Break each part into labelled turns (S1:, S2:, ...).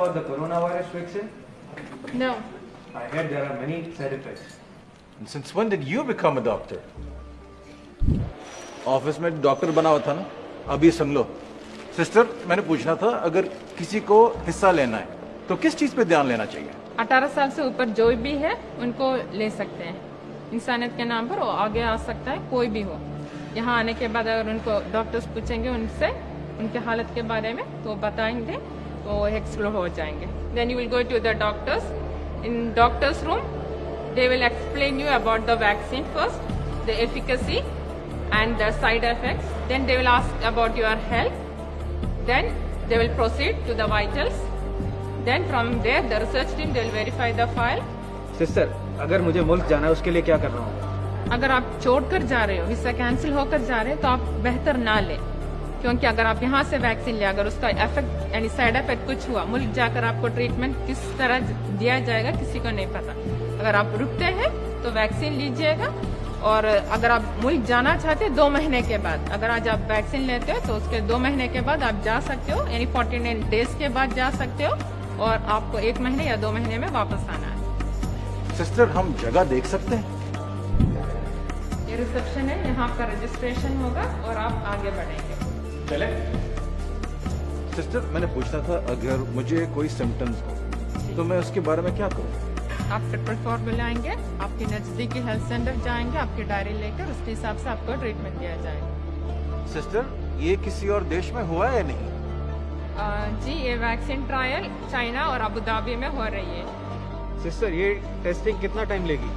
S1: about the coronavirus vaccine?
S2: No.
S1: I heard there are many side effects.
S3: And since when did you become a doctor? Office में doctor बना हुआ था ना अभी सुन लो sister मैंने पूछना था अगर किसी को हिस्सा लेना है तो किस चीज़ पे ध्यान लेना चाहिए
S2: 18 साल से ऊपर जो भी है उनको ले सकते हैं इंसानियत के नाम पर वो आगे आ सकता है कोई भी हो यहाँ आने के बाद अगर उनको डॉक्टर्स पूछेंगे उनसे उनके हालत के बारे में तो बताएँगे आपको एक्सप्लोर हो जाएँगे. Then you will go to the doctors in doctors room they will explain you about the vaccine first the efficacy and the side effect then they will ask about your health then they will proceed to the vitals then from there the research team they will verify the file
S1: sister अगर मुझे मुल्क जाना है उसके लिए क्या कर रहा हूँ?
S2: अगर आप छोड़ कर जा रहे हो हिस्सा कैंसिल होकर जा रहे हो तो आप बेहतर ना लें. क्योंकि अगर आप यहाँ से वैक्सीन लिया अगर उसका इफ़ेक्ट यानी साइड इफ़ेक्ट कुछ हुआ मुल्क जाकर आपको ट्रीटमेंट किस तरह दिया जाएगा किसी को नहीं पता। अगर आप रुकते हैं तो वैक्सीन लीजिएगा। और अगर आप मुल्क जाना चाहते हैं दो महीने के बाद अगर आज आप वैक्सीन लेते हो तो उसके दो महीने के बाद आप जा सकते हो यानी फोर्टी नाइन डेज़ के बाद जा सकते हो और आपको एक महीने या दो महीने में वापस आना है।
S3: सिस्टर हम जगह देख सकते हैं।
S2: ये रिसेप्शन है यहाँ आपका रजिस्ट्रेशन होगा और आप आगे बढ़ेंगे।
S3: चले। सिस्टर मैंने पूछना था अगर मुझे कोई सिम्टम्स हो तो मैं उसके बारे में क्या करूँ?
S2: आप ट्रिपल फोर बुलाएँगे आपके नजदीकी हेल्थ सेंटर जाएँगे आपकी डायरी लेकर उसके हिसाब से आपको ट्रीटमेंट दिया जाएगा।
S3: सिस्टर ये किसी और देश में हुआ है या नहीं?
S2: आ, जी ये वैक्सीन ट्रायल चाइना और अबू धाबी में हो रही है।
S1: सिस्टर ये टेस्टिंग कितना टाइम लेगी?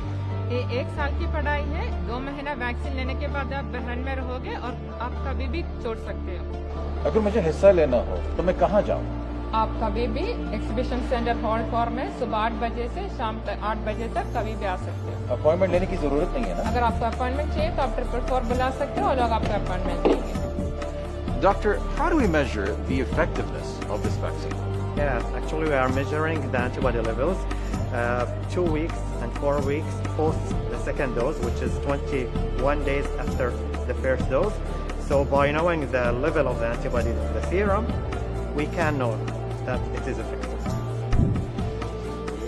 S2: ये एक साल की पढ़ाई है। दो महीना वैक्सीन लेने के बाद आप बहन में रहोगे और आप कभी भी छोड़ सकते हो।
S3: अगर मुझे हिस्सा लेना हो तो मैं कहाँ जाऊँ?
S2: आप कभी भी एग्जीबिशन सेंटर हॉल फॉर में सुबह आठ बजे से शाम तक आठ बजे तक कभी भी आ सकते हो।
S3: अपॉइंटमेंट लेने की ज़रूरत नहीं है ना?
S2: अगर आपको अपॉइंटमेंट चाहिए तो आप ट्रिपल फोर बुला सकते हो और लोग आपको अपॉइंटमेंट देंगे।
S3: Doctor, how do we measure the effectiveness of this vaccine?
S4: Yes, actually we are measuring the antibody levels. uh, two weeks and four weeks post the second dose, which is 21 days after the first dose. So by knowing the level of the antibody in the serum, we can know that it is effective.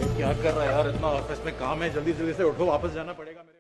S3: ये क्या कर रहा है यार इतना office में काम है जल्दी जल्दी से उठो वापस जाना पड़ेगा मेरे